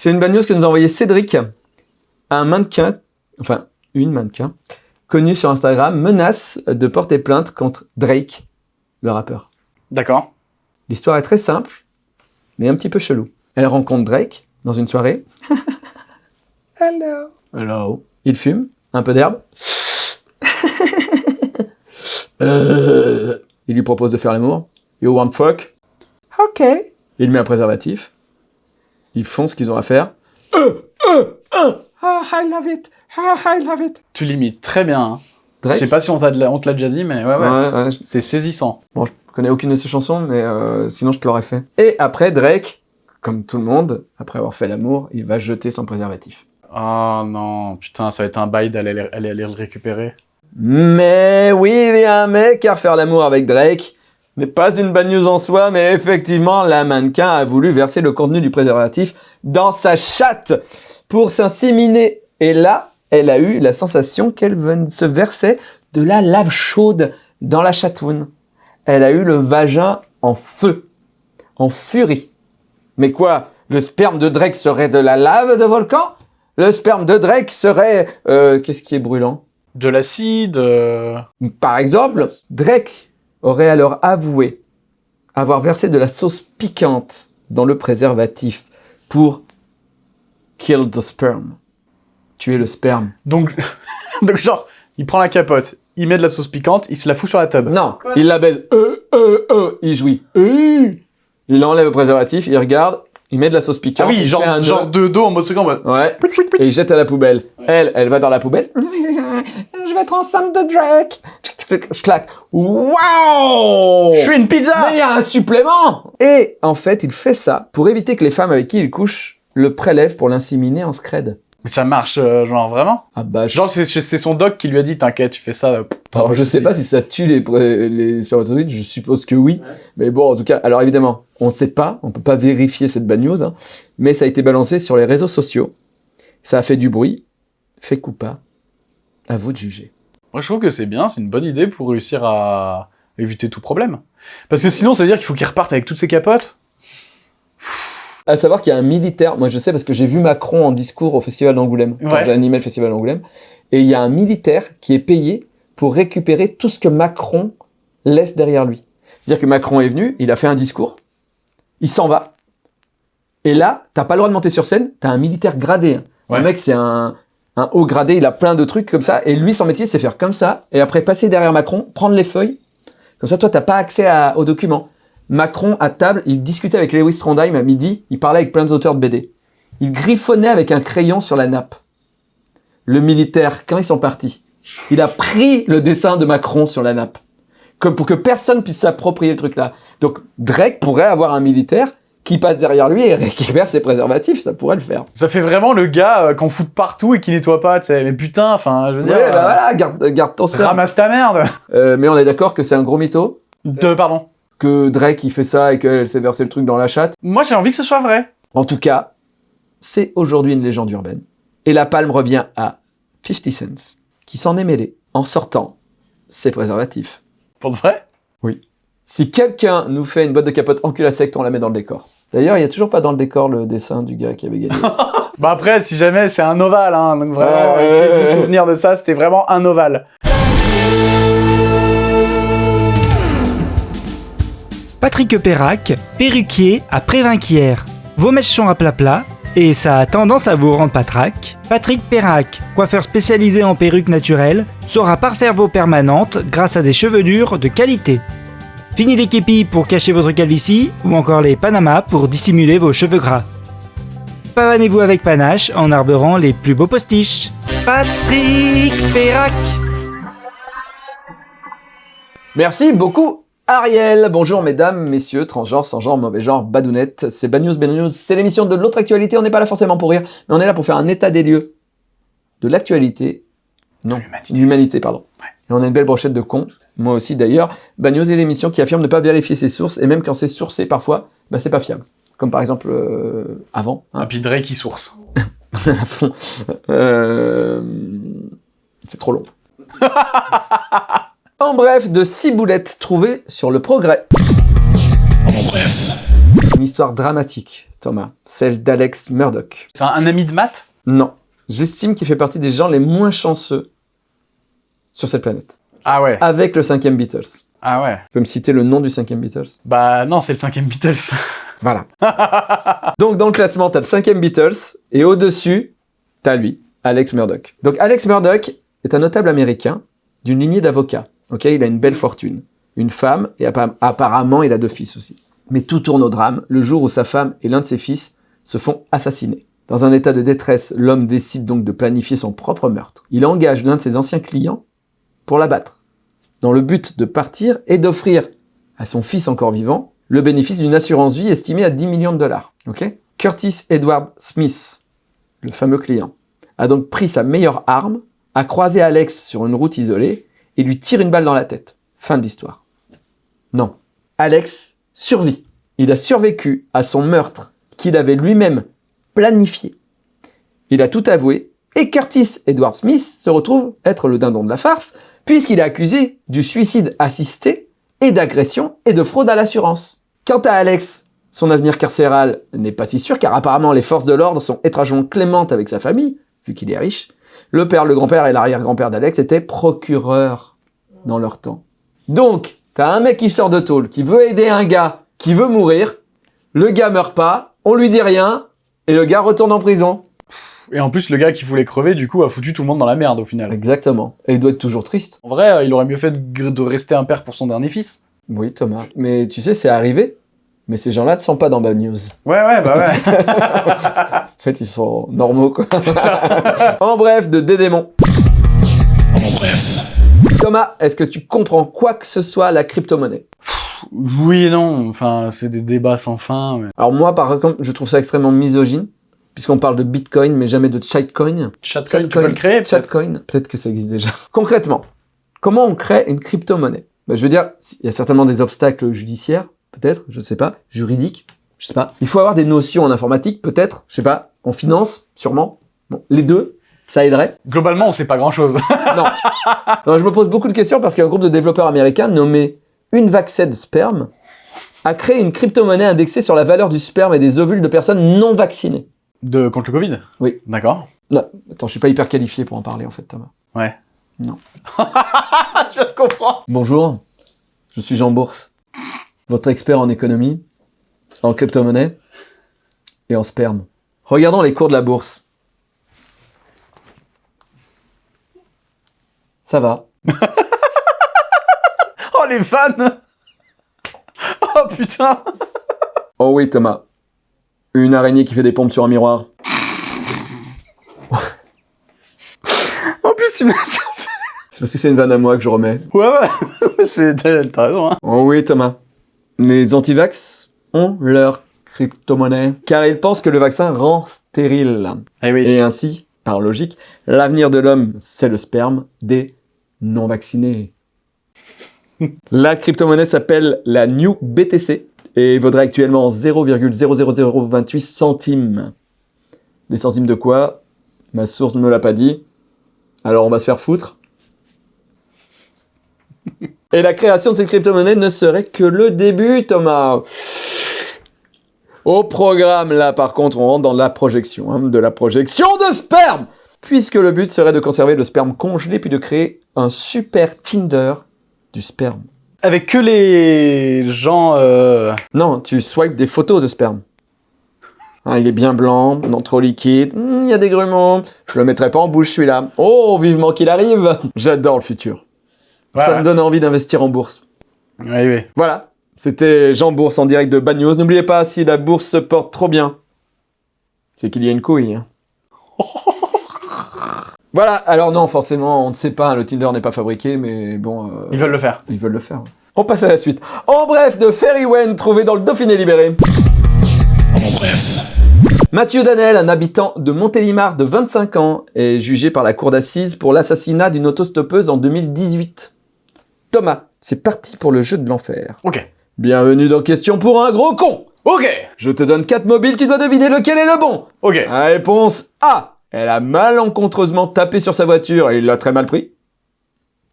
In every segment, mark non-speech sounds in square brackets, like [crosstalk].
C'est une bad news que nous a envoyé Cédric, un mannequin, enfin une mannequin, connue sur Instagram, menace de porter plainte contre Drake, le rappeur. D'accord. L'histoire est très simple, mais un petit peu chelou. Elle rencontre Drake dans une soirée. [laughs] Hello. Hello. Il fume, un peu d'herbe. [laughs] Euh, il lui propose de faire l'amour. You want fuck? Ok. Il met un préservatif. Ils font ce qu'ils ont à faire. Ah, I love it. Ah, I love it. Tu l'imites très bien. hein. Je sais pas si on on te l'a déjà dit, mais ouais, ouais. Ouais, ouais, je- C'est saisissant. Bon, je connais aucune de ses chansons, mais euh, sinon je te l'aurais fait. Et après, Drake, comme tout le monde, après avoir fait l'amour, il va jeter son préservatif. Oh non, putain, ça va être un bail d'aller aller, aller le récupérer. Mais oui, il y a un mec car faire l'amour avec Drake n'est pas une bonne news en soi, mais effectivement, la mannequin a voulu verser le contenu du préservatif dans sa chatte pour s'inséminer. Et là, elle a eu la sensation qu'elle se versait de la lave chaude dans la chatoune. Elle a eu le vagin en feu, en furie. Mais quoi Le sperme de Drake serait de la lave de volcan? Le sperme de Drake serait... euh, Qu'est-ce qui est brûlant? De l'acide. euh, par exemple, Drake aurait alors avoué avoir versé de la sauce piquante dans le préservatif pour kill the sperm. Tuer le sperme. Donc, [laughs] donc genre, il prend la capote, il met de la sauce piquante, il se la fout sur la tub. Non, il la baise. Euh, euh, euh, il jouit. Euh. Il enlève le préservatif, il regarde, il met de la sauce Ah piquante. oui, il genre, un genre nœud. de dos en mode second. Ouais. Et il jette à la poubelle. Elle, elle va dans la poubelle. [laughs] Je vais être enceinte de Drake. Je claque. Waouh Je suis une pizza Mais il y a un supplément Et en fait, il fait ça pour éviter que les femmes avec qui il couche le prélèvent pour l'inséminer en scred. Mais ça marche, euh, genre, vraiment Ah bah, je... Genre, c'est son doc qui lui a dit, t'inquiète, tu fais ça. euh, Alors, je sais pas si ça tue les, pré- les spermatozoïdes, je suppose que oui. Mais bon, en tout cas, alors évidemment, on ne sait pas, on peut pas vérifier cette bad news, hein, mais ça a été balancé sur les réseaux sociaux. Ça a fait du bruit. Fait coup pas. À vous de juger. Moi, je trouve que c'est bien, c'est une bonne idée pour réussir à éviter tout problème. Parce que sinon, ça veut dire qu'il faut qu'il reparte avec toutes ses capotes. À savoir qu'il y a un militaire, moi je sais parce que j'ai vu Macron en discours au Festival d'Angoulême, quand Ouais. j'ai animé le Festival d'Angoulême, et il y a un militaire qui est payé pour récupérer tout ce que Macron laisse derrière lui. C'est-à-dire que Macron est venu, il a fait un discours, il s'en va, et là, t'as pas le droit de monter sur scène, t'as un militaire gradé. hein. Ouais. Le mec, c'est un, un haut gradé, il a plein de trucs comme ça, et lui, son métier, c'est faire comme ça, et après passer derrière Macron, prendre les feuilles, comme ça, toi, t'as pas accès à- aux documents. Macron, à table, il discutait avec Lewis Trondheim à midi, il parlait avec plein d'auteurs de BD. Il griffonnait avec un crayon sur la nappe. Le militaire, quand ils sont partis, il a pris le dessin de Macron sur la nappe. Comme pour que personne puisse s'approprier le truc là. Donc Drake pourrait avoir un militaire qui passe derrière lui et récupère ses préservatifs, ça pourrait le faire. Ça fait vraiment le gars euh, qu'on fout partout et qui nettoie pas, tu sais. Mais putain, enfin, je veux Ouais, dire... bah euh, voilà, garde, garde ton. Ramasse ta merde Euh, mais on est d'accord que c'est un gros mytho, De, pardon. Que Drake il fait ça et qu'elle s'est versé le truc dans la chatte. Moi, j'ai envie que ce soit vrai. En tout cas, c'est aujourd'hui une légende urbaine. Et la palme revient à 50 Cent, qui s'en est mêlé en sortant ses préservatifs. Pour de vrai? Si quelqu'un nous fait une boîte de capote en cul à on la met dans le décor. D'ailleurs, il n'y a toujours pas dans le décor le dessin du gars qui avait gagné. [laughs] Bah après, si jamais, c'est un ovale, hein. Donc vraiment, vous ouais. souvenir de ça, c'était vraiment un ovale. Patrick Perrac, perruquier à Prévinquière. Vos mèches sont à plat plat et ça a tendance à vous rendre patraque. Patrick Perrac, coiffeur spécialisé en perruques naturelles, saura parfaire vos permanentes grâce à des chevelures de qualité. Fini les képis pour cacher votre calvitie ou encore les panamas pour dissimuler vos cheveux gras. Pavanez-vous avec panache en arborant les plus beaux postiches. Patrick Perrac Merci beaucoup, Ariel. Bonjour, mesdames, messieurs, transgenres, sans genre, mauvais genre, badounettes. C'est Bad News, Bad News. C'est l'émission de l'autre actualité. On n'est pas là forcément pour rire, mais on est là pour faire un état des lieux de l'actualité. Non, l'humanité. de l'humanité, pardon. Et on a une belle brochette de cons. Moi aussi, d'ailleurs. Bad News est l'émission qui affirme ne pas vérifier ses sources, et même quand c'est sourcé, parfois, bah, c'est pas fiable. Comme par exemple, euh, avant, hein, Un Drake qui source. [laughs] à fond. Euh, C'est trop long. [laughs] en bref, de six boulettes trouvées sur le progrès. En bref. Une histoire dramatique, Thomas. Celle d'Alex Murdoch. C'est un, un ami de maths Non. J'estime qu'il fait partie des gens les moins chanceux sur cette planète. Ah ouais. Avec le cinquième Beatles. Ah ouais. Tu peux me citer le nom du cinquième Beatles? Bah non, c'est le cinquième Beatles. [laughs] Voilà. Donc dans le classement, t'as le cinquième Beatles, et au-dessus, t'as lui, Alex Murdoch. Donc Alex Murdoch est un notable américain d'une lignée d'avocats. Ok, il a une belle fortune, une femme, et appa- apparemment il a deux fils aussi. Mais tout tourne au drame le jour où sa femme et l'un de ses fils se font assassiner. Dans un état de détresse, l'homme décide donc de planifier son propre meurtre. Il engage l'un de ses anciens clients pour l'abattre, dans le but de partir et d'offrir à son fils encore vivant le bénéfice d'une assurance vie estimée à 10 millions de dollars. Ok? Curtis Edward Smith, le fameux client, a donc pris sa meilleure arme, a croisé Alex sur une route isolée et lui tire une balle dans la tête. Fin de l'histoire. Non. Alex survit. Il a survécu à son meurtre qu'il avait lui-même planifié. Il a tout avoué et Curtis Edward Smith se retrouve être le dindon de la farce puisqu'il est accusé du suicide assisté et d'agression et de fraude à l'assurance. Quant à Alex, son avenir carcéral n'est pas si sûr car apparemment les forces de l'ordre sont étrangement clémentes avec sa famille, vu qu'il est riche. Le père, le grand-père et l'arrière-grand-père d'Alex étaient procureurs dans leur temps. Donc, t'as un mec qui sort de tôle, qui veut aider un gars qui veut mourir, le gars meurt pas, on lui dit rien, et le gars retourne en prison. Et en plus, le gars qui voulait crever, du coup, a foutu tout le monde dans la merde au final. Exactement. Et il doit être toujours triste. En vrai, euh, il aurait mieux fait de, de rester un père pour son dernier fils. Oui, Thomas. Mais tu sais, c'est arrivé. Mais ces gens-là ne sont pas dans Bad News. Ouais, ouais, bah ouais. [laughs] En fait, ils sont normaux, quoi. [laughs] en bref, de Dédémon. Thomas, est-ce que tu comprends quoi que ce soit à la crypto-monnaie? Oui et non, enfin, c'est des débats sans fin. mais- Alors moi, par exemple, je trouve ça extrêmement misogyne, puisqu'on parle de Bitcoin, mais jamais de Chatcoin. Chatcoin, tu peux le créer Chatcoin, peut-être que ça existe déjà. [laughs] Concrètement, comment on crée une crypto-monnaie? Ben, Je veux dire, il y a certainement des obstacles judiciaires, peut-être, je sais pas, juridiques, je sais pas. Il faut avoir des notions en informatique, peut-être, je sais pas, en finance, sûrement. Bon, les deux, ça aiderait. Globalement, on sait pas grand-chose. [laughs] Non. Non, je me pose beaucoup de questions parce qu'un groupe de développeurs américains nommé Sperm a créé une crypto-monnaie indexée sur la valeur du sperme et des ovules de personnes non vaccinées. De contre le Covid? Oui. D'accord. Non, attends, je suis pas hyper qualifié pour en parler en fait, Thomas. Ouais. Non. [laughs] je comprends. Bonjour, je suis Jean Bourse, votre expert en économie, en crypto-monnaie et en sperme. Regardons les cours de la bourse. Ça va. [laughs] Oh, les fans [laughs] Oh, putain Oh oui, Thomas. Une araignée qui fait des pompes sur un miroir. [laughs] En plus, tu m'as... C'est parce que c'est une vanne à moi que je remets. Ouais, ouais. t'as raison, hein. Oh oui, Thomas. Les antivax ont leur crypto-monnaie, car ils pensent que le vaccin rend stérile. Oui. Et ainsi, par logique, l'avenir de l'homme, c'est le sperme des non-vaccinés. [laughs] la crypto-monnaie s'appelle la New BTC et vaudrait actuellement 0,00028 centimes. Des centimes de quoi? Ma source ne me l'a pas dit. Alors on va se faire foutre. [laughs] Et la création de cette crypto-monnaie ne serait que le début, Thomas. Au programme, là, par contre, on rentre dans la projection, hein, de la projection de sperme Puisque le but serait de conserver le sperme congelé, puis de créer un super Tinder du sperme. Avec que les gens... euh, Non, tu swipes des photos de sperme. Hein, il est bien blanc, non trop liquide, Hmm, il y a des grumeaux, je le mettrai pas en bouche celui-là. Oh, vivement qu'il arrive [laughs] J'adore le futur. Ouais, Ça ouais. me donne envie d'investir en bourse. Oui, oui. Voilà, c'était Jean Bourse en direct de Bad News. N'oubliez pas, si la bourse se porte trop bien, c'est qu'il y a une couille. hein. [laughs] voilà, alors non, forcément, on ne sait pas, le Tinder n'est pas fabriqué, mais bon, euh, Ils veulent le faire. ils veulent le faire. On passe à la suite. En bref, de Ferry Wen, trouvé dans le Dauphiné libéré. Mathieu Danel, un habitant de Montélimar de 25 ans, est jugé par la cour d'assises pour l'assassinat d'une autostoppeuse en 2018. Thomas, c'est parti pour le jeu de l'enfer. Ok. Bienvenue dans Question pour un gros con Ok Je te donne 4 mobiles, tu dois deviner lequel est le bon Ok. Réponse A. Elle a malencontreusement tapé sur sa voiture et il l'a très mal pris.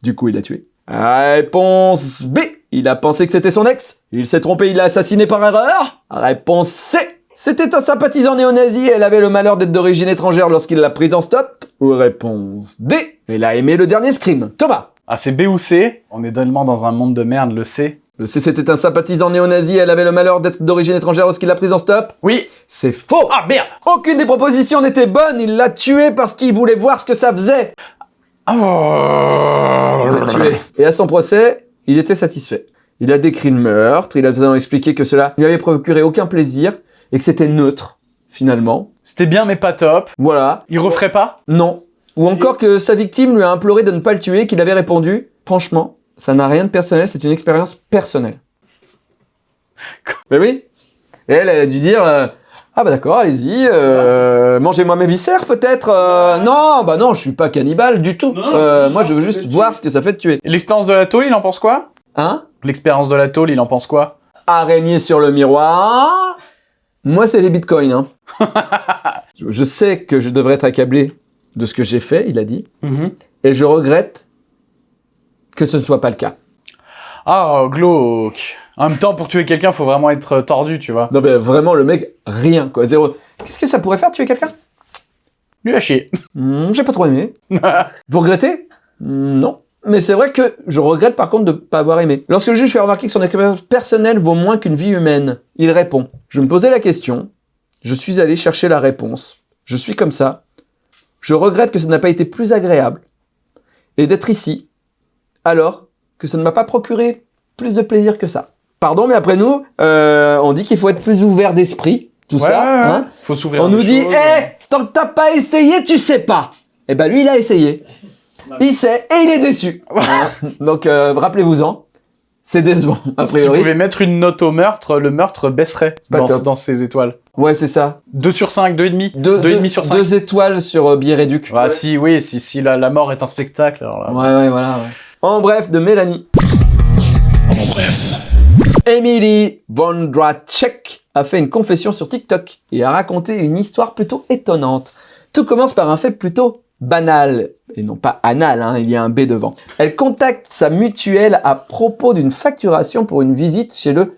Du coup, il l'a tué. Réponse B. Il a pensé que c'était son ex. Il s'est trompé, il l'a assassiné par erreur. Réponse C. C'était un sympathisant néo-nazi et elle avait le malheur d'être d'origine étrangère lorsqu'il l'a prise en stop Ou réponse D. Elle a aimé le dernier Scream. Thomas Ah, c'est B ou C? On est tellement dans un monde de merde, le C. Le C c'était un sympathisant néo-nazi elle avait le malheur d'être d'origine étrangère lorsqu'il l'a prise en stop? Oui C'est faux Ah, merde Aucune des propositions n'était bonne, il l'a tué parce qu'il voulait voir ce que ça faisait Oh Il l'a tué. Et à son procès, il était satisfait. Il a décrit le meurtre, il a notamment expliqué que cela ne lui avait procuré aucun plaisir et que c'était neutre, finalement. C'était bien, mais pas top. Voilà. Il referait pas? Non. Ou encore que sa victime lui a imploré de ne pas le tuer, qu'il avait répondu « Franchement, ça n'a rien de personnel, c'est une expérience personnelle. » Ben oui. Et elle, elle a dû dire euh, Ah bah d'accord, allez-y, euh, mangez-moi mes viscères peut-être euh, Non, bah non, je suis pas cannibale du tout. Moi, je veux juste voir ce que ça fait de tuer. L'expérience de la tôle, il en pense quoi? Hein? L'expérience de la tôle, il en pense quoi? Araignée sur le miroir. Moi, c'est les bitcoins. Hein. [laughs] je sais que je devrais être accablé de ce que j'ai fait, il a dit. Et je regrette que ce ne soit pas le cas. Ah, glauque. En même temps, pour tuer quelqu'un, faut vraiment être tordu, tu vois. Non, mais vraiment, le mec, rien, quoi. Zéro. Qu'est-ce que ça pourrait faire, tuer quelqu'un? Lui a chier. Hmm, J'ai pas trop aimé. [laughs] Vous regrettez? Hmm, Non. Mais c'est vrai que je regrette par contre de ne pas avoir aimé. Lorsque le juge fait remarquer que son expérience personnelle vaut moins qu'une vie humaine, il répond Je me posais la question, je suis allé chercher la réponse. Je suis comme ça. Je regrette que ça n'a pas été plus agréable. Et d'être ici, alors que ça ne m'a pas procuré plus de plaisir que ça. Pardon, mais après nous, euh, on dit qu'il faut être plus ouvert d'esprit, tout Ouais, ça. ouais, hein. Faut s'ouvrir. On nous dit, hé, tant que t'as pas essayé, tu sais pas. Eh ben lui, il a essayé. Il sait et il est déçu. [laughs] Hein. Donc euh, rappelez-vous-en, c'est décevant a Si tu pouvais mettre une note au meurtre, le meurtre baisserait dans, ses étoiles. Ouais, c'est ça. 2 sur 5, 2,5 Deux, 2,5 deux- sur 5. deux étoiles sur euh, billet réduc. Ah si, oui, si, si la, la mort est un spectacle, alors là... Ouais, ouais, voilà. ouais. En bref, de Mélanie. En bref. Emily Vondracek a fait une confession sur TikTok et a raconté une histoire plutôt étonnante. Tout commence par un fait plutôt banal, et non pas anal, hein, il y a un B devant. Elle contacte sa mutuelle à propos d'une facturation pour une visite chez le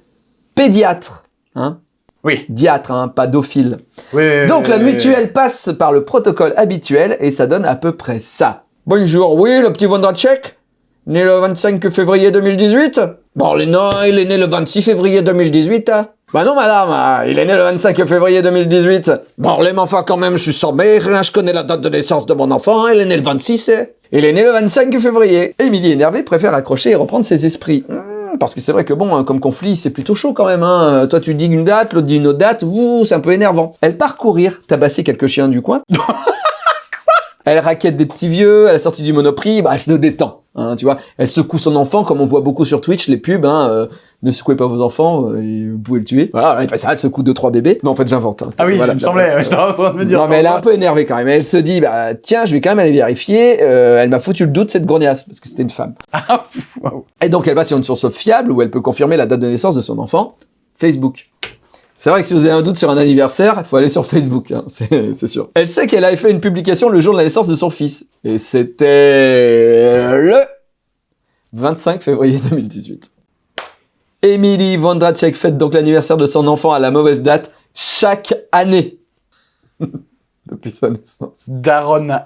pédiatre. Hein Oui. Diatre, hein, pas dophile. Oui, oui, Donc oui, la oui, mutuelle passe par le protocole habituel et ça donne à peu près ça. Bonjour, oui, le petit Vondracek Né le 25 février 2018 Bon, non, il est né le 26 février 2018. hein. Bah non, madame, ah, il est né le 25 février 2018. Bon, les enfants, quand même, je suis sans mère, hein, je connais la date de naissance de mon enfant, il est né le 26. hein. Il est né le 25 février. Émilie, énervée, préfère accrocher et reprendre ses esprits. Hmm, parce que c'est vrai que bon, hein, comme conflit, c'est plutôt chaud quand même. Hein. Toi, tu dis une date, l'autre dit une autre date, ouh, c'est un peu énervant. Elle part courir, tabasser quelques chiens du coin. [laughs] Elle raquette des petits vieux, elle est sortie du Monoprix, bah elle se détend, hein, tu vois. Elle secoue son enfant, comme on voit beaucoup sur Twitch, les pubs, hein, euh, ne secouez pas vos enfants, euh, vous pouvez le tuer. Voilà, elle fait ça, elle secoue deux trois bébés. Non, en fait, j'invente. hein. Ah oui, Voilà, il me la- semblait, [laughs] j'étais en train de me dire... non, mais elle est un peu énervée quand même. Elle se dit, bah tiens, je vais quand même aller vérifier. Euh, elle m'a foutu le doute cette gourniasse parce que c'était une femme. [laughs] Ah. Et donc elle va sur une source fiable où elle peut confirmer la date de naissance de son enfant, Facebook. C'est vrai que si vous avez un doute sur un anniversaire, il faut aller sur Facebook, hein, [laughs] c'est sûr. Elle sait qu'elle avait fait une publication le jour de la naissance de son fils. Et c'était le 25 février 2018. Emily Vondracek fête donc l'anniversaire de son enfant à la mauvaise date chaque année. [laughs] Depuis sa naissance. Daronne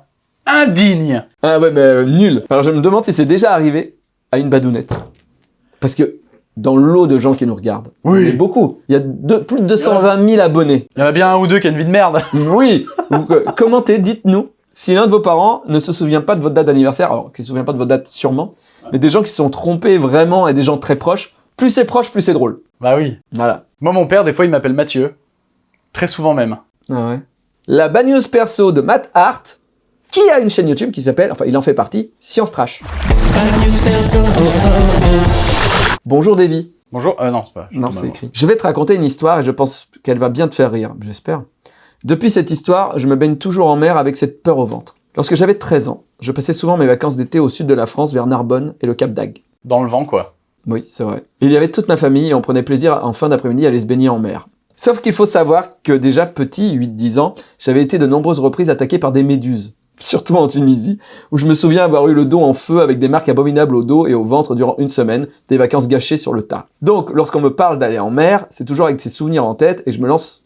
indigne. Ah ouais, mais euh, nul. Alors je me demande si c'est déjà arrivé à une badounette. Parce que dans l'eau de gens qui nous regardent, Oui. il y a beaucoup. Il y a plus de 220 000 abonnés. Il y en a bien un ou deux qui a une vie de merde. [laughs] Oui. Vous, euh, commentez, dites-nous si l'un de vos parents ne se souvient pas de votre date d'anniversaire. Alors, qui ne se souvient pas de votre date sûrement, mais des gens qui se sont trompés vraiment et des gens très proches. Plus c'est proche, plus c'est drôle. Bah oui. Voilà. Moi, mon père, des fois, il m'appelle Mathieu. Très souvent même. Ah ouais. La bagneuse perso de Matt Hart, qui a une chaîne YouTube qui s'appelle, enfin il en fait partie, Science Trash. Bonjour Davy. Bonjour. Euh, non, c'est pas. Non, c'est écrit. Je vais te raconter une histoire et je pense qu'elle va bien te faire rire, j'espère. Depuis cette histoire, je me baigne toujours en mer avec cette peur au ventre. Lorsque j'avais 13 ans, je passais souvent mes vacances d'été au sud de la France vers Narbonne et le Cap d'Agde. Dans le vent, quoi. Oui, c'est vrai. Il y avait toute ma famille et on prenait plaisir en fin d'après-midi à aller se baigner en mer. Sauf qu'il faut savoir que déjà petit, 8-10 ans, j'avais été de nombreuses reprises attaqué par des méduses. Surtout en Tunisie, où je me souviens avoir eu le dos en feu avec des marques abominables au dos et au ventre durant une semaine, des vacances gâchées sur le tas. Donc, lorsqu'on me parle d'aller en mer, c'est toujours avec ces souvenirs en tête et je me lance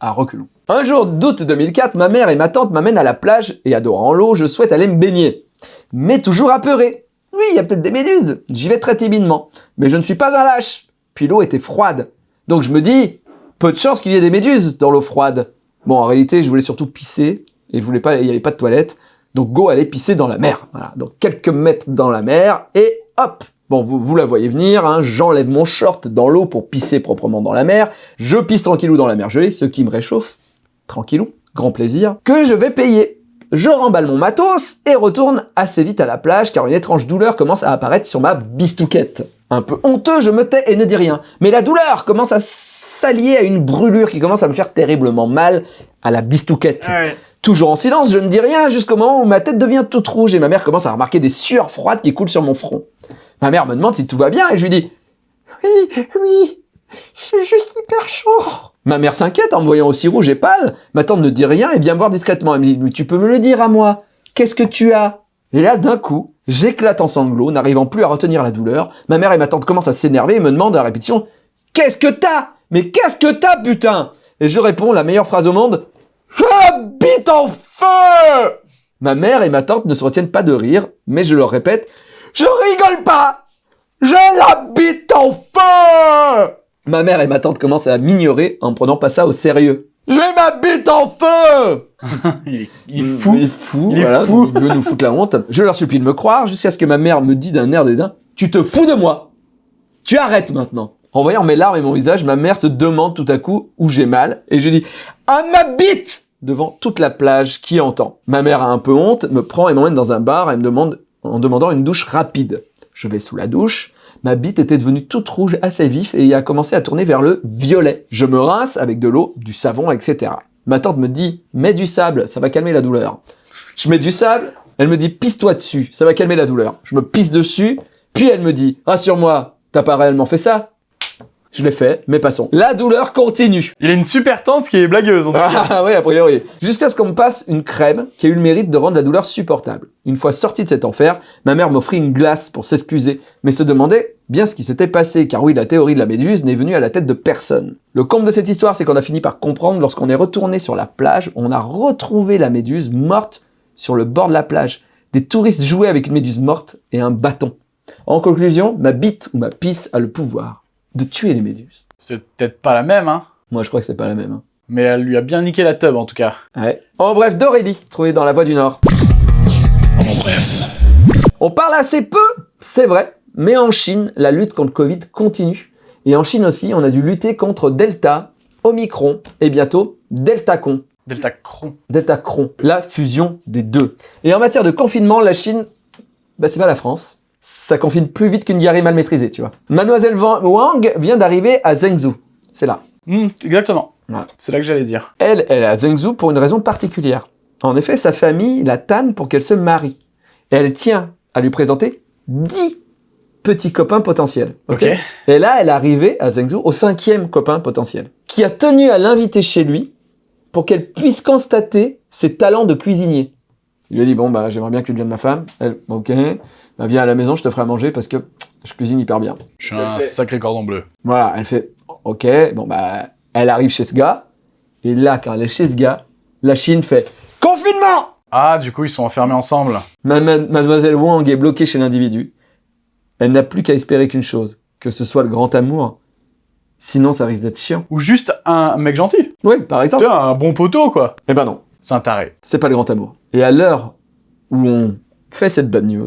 à reculons. Un jour d'août 2004, ma mère et ma tante m'amènent à la plage et adorant l'eau, je souhaite aller me baigner. Mais toujours apeuré. Oui, il y a peut-être des méduses. J'y vais très timidement. Mais je ne suis pas un lâche. Puis l'eau était froide. Donc je me dis, peu de chance qu'il y ait des méduses dans l'eau froide. Bon, en réalité, je voulais surtout pisser et je pas, il n'y avait pas de toilette. Donc go aller pisser dans la mer. Voilà. Donc quelques mètres dans la mer et hop Bon, vous, vous la voyez venir, hein, j'enlève mon short dans l'eau pour pisser proprement dans la mer, je pisse tranquillou dans la mer gelée, ce qui me réchauffe, tranquillou, grand plaisir, que je vais payer. Je remballe mon matos et retourne assez vite à la plage car une étrange douleur commence à apparaître sur ma bistouquette. Un peu honteux, je me tais et ne dis rien. Mais la douleur commence à s'allier à une brûlure qui commence à me faire terriblement mal à la bistouquette. Toujours en silence, je ne dis rien jusqu'au moment où ma tête devient toute rouge et ma mère commence à remarquer des sueurs froides qui coulent sur mon front. Ma mère me demande si tout va bien et je lui dis « Oui, oui, j'ai juste hyper chaud ». Ma mère s'inquiète en me voyant aussi rouge et pâle. Ma tante ne dit rien et vient me voir discrètement. Elle me dit « Tu peux me le dire à moi? Qu'est-ce que tu as ?» Et là, d'un coup, j'éclate en sanglots, n'arrivant plus à retenir la douleur. Ma mère et ma tante commencent à s'énerver et me demandent à répétition « Qu'est-ce que t'as? Mais qu'est-ce que t'as, putain ?» Et je réponds la meilleure phrase au monde « J'habite en feu !» Ma mère et ma tante ne se retiennent pas de rire, mais je leur répète je rigole pas J'ai la bite en feu Ma mère et ma tante commencent à m'ignorer en prenant pas ça au sérieux. J'ai ma bite en feu [laughs] il, est, il est fou. Il est fou, Il est voilà, fou. il veut nous foutre la honte. Je leur supplie de me croire jusqu'à ce que ma mère me dit d'un air dédain « Tu te fous de moi Tu arrêtes maintenant !» En voyant mes larmes et mon visage, ma mère se demande tout à coup où j'ai mal et je dis « À ma bite !» devant toute la plage qui entend. Ma mère a un peu honte, me prend et m'emmène dans un bar et me demande en demandant une douche rapide. Je vais sous la douche, ma bite était devenue toute rouge assez vif et a commencé à tourner vers le violet. Je me rince avec de l'eau, du savon, etc. Ma tante me dit « mets du sable, ça va calmer la douleur ». Je mets du sable, elle me dit « pisse-toi dessus, ça va calmer la douleur ». Je me pisse dessus, puis elle me dit « rassure-moi, t'as pas réellement fait ça ?» Je l'ai fait, mais passons. La douleur continue. Il a une super tante qui est blagueuse. En tout cas. Ah oui, a priori. Jusqu'à ce qu'on me passe une crème qui a eu le mérite de rendre la douleur supportable. Une fois sorti de cet enfer, ma mère m'offrit une glace pour s'excuser, mais se demandait bien ce qui s'était passé, car oui, la théorie de la méduse n'est venue à la tête de personne. Le comble de cette histoire, c'est qu'on a fini par comprendre lorsqu'on est retourné sur la plage, on a retrouvé la méduse morte sur le bord de la plage. Des touristes jouaient avec une méduse morte et un bâton. En conclusion, ma bite ou ma pisse a le pouvoir de tuer les méduses. C'est peut-être pas la même, hein. Moi, je crois que c'est pas la même. hein. Mais elle lui a bien niqué la tub, en tout cas. Ouais. En bref, d'Aurélie, trouvée dans la Voie du Nord. En bref. On parle assez peu, c'est vrai, mais en Chine, la lutte contre Covid continue. Et en Chine aussi, on a dû lutter contre Delta, Omicron et bientôt Deltacron. Delta Cron. Deltacron, la fusion des deux. Et en matière de confinement, la Chine, bah, c'est pas la France. Ça confine plus vite qu'une diarrhée mal maîtrisée, tu vois. Mademoiselle Wang vient d'arriver à Zhengzhou. C'est là. Hmm, exactement. Voilà. C'est là que j'allais dire. Elle, elle est à Zhengzhou pour une raison particulière. En effet, sa famille la tanne pour qu'elle se marie. Et elle tient à lui présenter 10 petits copains potentiels. Ok. Et là, elle est arrivée à Zhengzhou au cinquième copain potentiel, qui a tenu à l'inviter chez lui pour qu'elle puisse constater ses talents de cuisinier. Il lui a dit, bon, bah, j'aimerais bien que tu deviennes ma femme. Elle, ok, bah, viens à la maison, je te ferai à manger parce que je cuisine hyper bien. Je suis un sacré cordon bleu. Voilà, elle fait, ok, bon, bah, elle arrive chez ce gars. Et là, quand elle est chez ce gars, la Chine fait, confinement Ah, du coup, ils sont enfermés ensemble. Ma- ma- Mademoiselle Wang est bloquée chez l'individu. Elle n'a plus qu'à espérer qu'une chose, que ce soit le grand amour. Sinon, ça risque d'être chiant. Ou juste un mec gentil. Oui, par Tu exemple. vois, un bon poteau, quoi. Eh ben non, C'est un taré. c'est pas le grand amour. Et à l'heure où on fait cette bad news,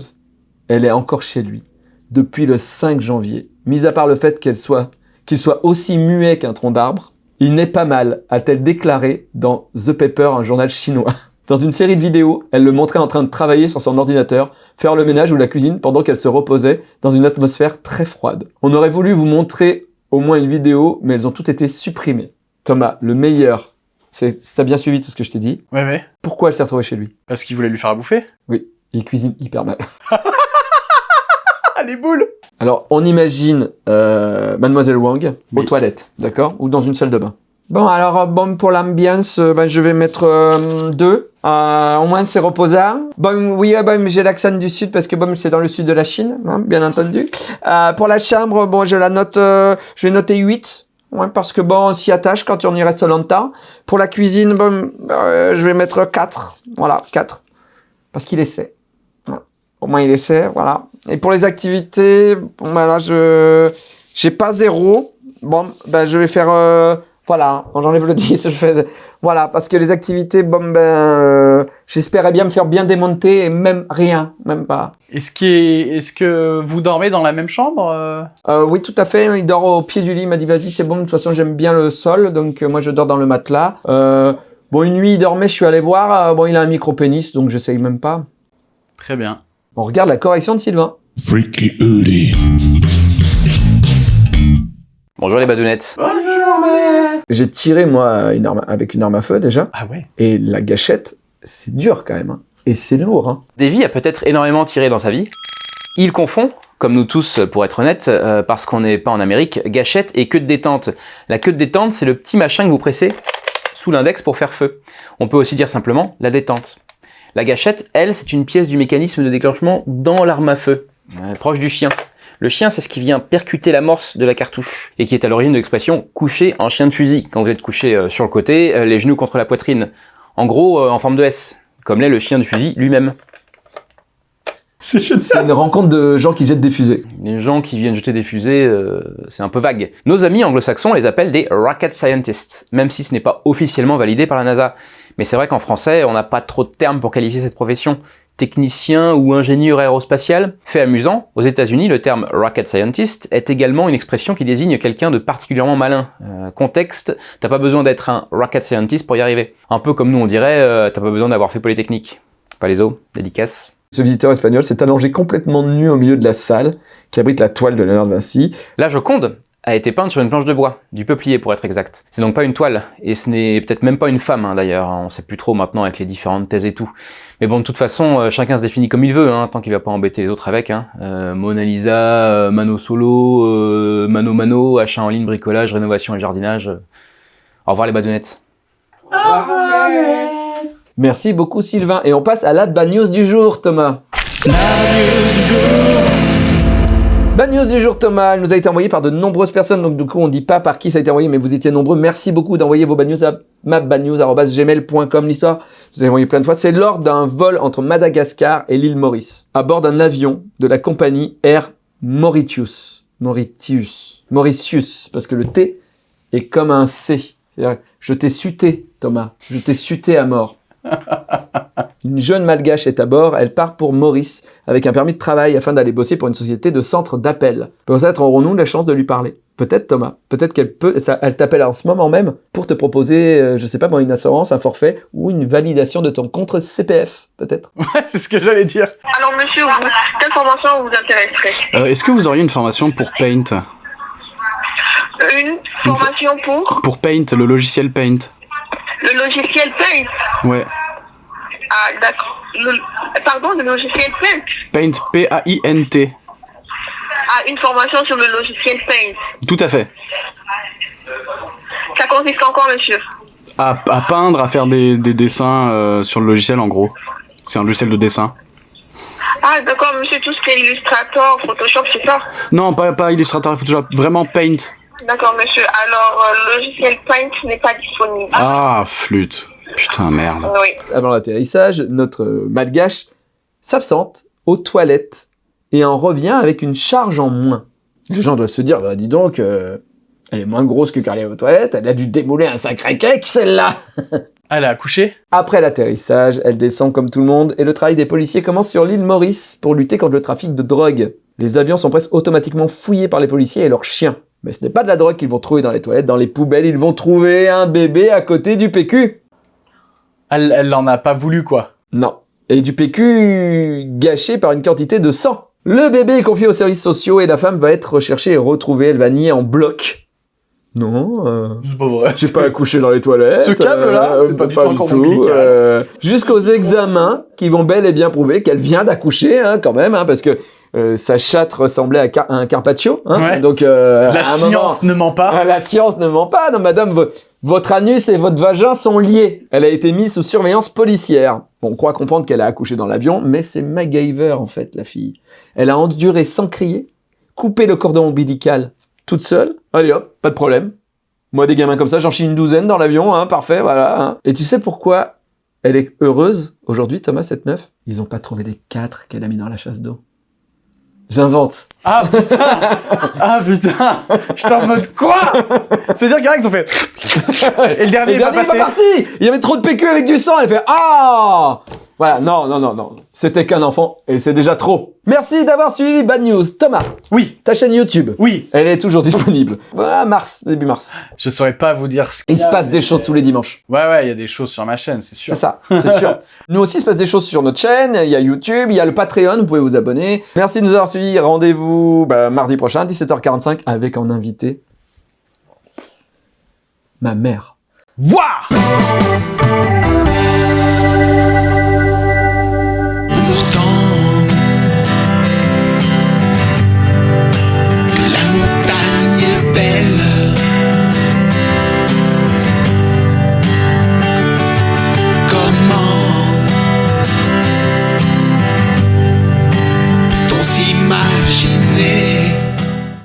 elle est encore chez lui depuis le 5 janvier. Mis à part le fait qu'elle soit, qu'il soit aussi muet qu'un tronc d'arbre, il n'est pas mal, a-t-elle déclaré dans The Paper, un journal chinois. [laughs] Dans une série de vidéos, elle le montrait en train de travailler sur son ordinateur, faire le ménage ou la cuisine pendant qu'elle se reposait dans une atmosphère très froide. On aurait voulu vous montrer au moins une vidéo, mais elles ont toutes été supprimées. Thomas, le meilleur, c'est, si t'as bien suivi tout ce que je t'ai dit, Ouais, ouais. pourquoi elle s'est retrouvée chez lui? Parce qu'il voulait lui faire à bouffer? Il cuisine hyper mal. [laughs] Ah, les boules Alors, on imagine euh, Mademoiselle Wang aux toilettes, d'accord Ou dans une salle de bain. Bon, alors, euh, bon, pour l'ambiance, euh, ben, je vais mettre euh, deux. Euh, au moins, c'est reposant. Bon, oui, bon, j'ai l'accent du sud parce que bon, c'est dans le sud de la Chine, hein, bien entendu. Euh, pour la chambre, bon, je la note, euh, je vais noter 8. Ouais, parce que bon, on s'y attache quand on y reste longtemps. Pour la cuisine, bon, euh, je vais mettre 4. Voilà, 4. Parce qu'il essaie. Au moins, il essaie, voilà. Et pour les activités, bon, ben là, je j'ai pas zéro. Bon, ben, je vais faire... euh, voilà, j'enlève le [laughs] 10, je fais... Voilà, parce que les activités, bon, ben... euh, J'espérais bien me faire bien démonter et même rien, même pas. Est-ce est... que vous dormez dans la même chambre euh? Euh, oui, tout à fait. Il dort au pied du lit. Il m'a dit, vas-y, c'est bon. De toute façon, j'aime bien le sol. Donc, euh, moi, je dors dans le matelas. Euh, bon, une nuit, il dormait. Je suis allé voir. Bon, il a un micro-pénis, donc j'essaye même pas. Très bien. On regarde la correction de Sylvain. Freaky. Bonjour les badounettes. J'ai tiré, moi, une arme, avec une arme à feu, déjà. Ah ouais Et la gâchette, c'est dur, quand même. hein. Et c'est lourd, hein. Davy a peut-être énormément tiré dans sa vie. Il confond, comme nous tous pour être honnête, euh, parce qu'on n'est pas en Amérique, gâchette et queue de détente. La queue de détente, c'est le petit machin que vous pressez sous l'index pour faire feu. On peut aussi dire simplement la détente. La gâchette, elle, c'est une pièce du mécanisme de déclenchement dans l'arme à feu, euh, proche du chien. Le chien, c'est ce qui vient percuter l'amorce de la cartouche et qui est à l'origine de l'expression couché en chien de fusil. Quand vous êtes couché euh, sur le côté, euh, les genoux contre la poitrine. En gros, euh, en forme de S, comme l'est le chien de fusil lui-même. C'est une rencontre de gens qui jettent des fusées. Les gens qui viennent jeter des fusées, euh, c'est un peu vague. Nos amis anglo-saxons les appellent des rocket scientists, même si ce n'est pas officiellement validé par la NASA. Mais c'est vrai qu'en français, on n'a pas trop de termes pour qualifier cette profession. Technicien ou ingénieur aérospatial. Fait amusant, aux États-Unis, le terme rocket scientist est également une expression qui désigne quelqu'un de particulièrement malin. Euh, contexte, t'as pas besoin d'être un rocket scientist pour y arriver. Un peu comme nous on dirait, euh, t'as pas besoin d'avoir fait Polytechnique. Pas les os, dédicace. Ce visiteur espagnol s'est allongé complètement nu au milieu de la salle qui abrite la toile de Léonard de Vinci. La Joconde a été peinte sur une planche de bois, du peuplier pour être exact. C'est donc pas une toile, et ce n'est peut-être même pas une femme hein, d'ailleurs, on sait plus trop maintenant avec les différentes thèses et tout. Mais bon, de toute façon, euh, chacun se définit comme il veut, hein, tant qu'il va pas embêter les autres avec. Hein. Euh, Mona Lisa, euh, Mano Solo, euh, Mano Mano, achat en ligne, bricolage, rénovation et jardinage. Au revoir les badounettes. Merci beaucoup Sylvain. Et on passe à la bad news du jour, Thomas. Bad news du jour, Thomas. Elle nous a été envoyée par de nombreuses personnes, donc du coup on dit pas par qui ça a été envoyé, mais vous étiez nombreux. Merci beaucoup d'envoyer vos bad news à mabadnews.gmail.com. L'histoire, vous avez envoyé plein de fois. C'est lors d'un vol entre Madagascar et l'île Maurice, à bord d'un avion de la compagnie Air Mauritius. Mauritius. Mauritius, parce que le T est comme un C. Je t'ai suté, Thomas. Je t'ai suté à mort. [laughs] Une jeune malgache est à bord, elle part pour Maurice avec un permis de travail afin d'aller bosser pour une société de centre d'appel. Peut-être aurons-nous la chance de lui parler. Peut-être Thomas. Peut-être qu'elle peut, elle t'appelle en ce moment même pour te proposer, euh, je sais pas moi, une assurance, un forfait ou une validation de ton compte CPF. Peut-être. [laughs] Ouais, c'est ce que j'allais dire. Alors monsieur, vous, quelle formation vous intéresserait? Euh, Est-ce que vous auriez une formation pour Paint? Une formation pour? Pour Paint, le logiciel Paint le logiciel Paint? Ouais. Ah d'accord. Pardon, le logiciel Paint. Paint, P-A-I-N-T. Ah, une formation sur le logiciel Paint. Tout à fait. Ça consiste en quoi monsieur À, à peindre, à faire des, des dessins euh, sur le logiciel en gros. C'est un logiciel de dessin. Ah d'accord monsieur, tout ce qui est Illustrator, Photoshop, c'est ça Non, pas, pas Illustrator et Photoshop, vraiment Paint. D'accord monsieur. Alors, euh, le logiciel Paint n'est pas disponible. Ah, flûte. Putain, merde. Oui. Avant l'atterrissage, notre malgache s'absente aux toilettes et en revient avec une charge en moins. Les gens doivent se dire, bah dis donc, euh, elle est moins grosse que quand elle est aux toilettes, elle a dû démouler un sacré cake celle-là Elle a accouché? Après l'atterrissage, elle descend comme tout le monde et le travail des policiers commence sur l'île Maurice pour lutter contre le trafic de drogue. Les avions sont presque automatiquement fouillés par les policiers et leurs chiens. Mais ce n'est pas de la drogue qu'ils vont trouver dans les toilettes, dans les poubelles, ils vont trouver un bébé à côté du PQ. Elle, elle en a pas voulu, quoi. Non. Et du PQ gâché par une quantité de sang. Le bébé est confié aux services sociaux et la femme va être recherchée et retrouvée. Elle va nier en bloc. Non, euh, C'est pas vrai. j'ai pas accouché dans les toilettes. Ce câble-là, euh, c'est pas du tout ombilical. euh, Jusqu'aux examens qui vont bel et bien prouver qu'elle vient d'accoucher, hein, quand même, hein, parce que euh, sa chatte ressemblait à, car- un carpaccio. Hein, Ouais. Donc, euh, La moment- science ne ment pas. [laughs] la science ne ment pas, non madame, votre anus et votre vagin sont liés. Elle a été mise sous surveillance policière. Bon, on croit comprendre qu'elle a accouché dans l'avion, mais c'est MacGyver en fait, la fille. Elle a enduré sans crier, coupé le cordon ombilical toute seule. Allez hop, pas de problème. Moi, des gamins comme ça, j'en chie une douzaine dans l'avion, hein, parfait, voilà. hein. Et tu sais pourquoi elle est heureuse aujourd'hui, Thomas, cette meuf? Ils ont pas trouvé les quatre qu'elle a mis dans la chasse d'eau. J'invente. Ah putain Ah putain J'étais en mode quoi? C'est-à-dire qu'il y en a qui ont fait... Et le dernier Et est le dernier est passé. pas parti Il y avait trop de PQ avec du sang, elle fait Ah Voilà, non, non, non, non. C'était qu'un enfant, et c'est déjà trop. Merci d'avoir suivi Bad News. Thomas, Oui, ta chaîne YouTube, oui. elle est toujours disponible. Voilà, mars, début mars. Je saurais pas vous dire ce qu'il Il se passe des choses tous les dimanches. Ouais, ouais, il y a des choses sur ma chaîne, c'est sûr. C'est ça, c'est sûr. [laughs] Nous aussi, il se passe des choses sur notre chaîne. Il y a YouTube, il y a le Patreon, vous pouvez vous abonner. Merci de nous avoir suivis. Rendez-vous bah, mardi prochain, 17h45, avec en invité ma mère. Wouah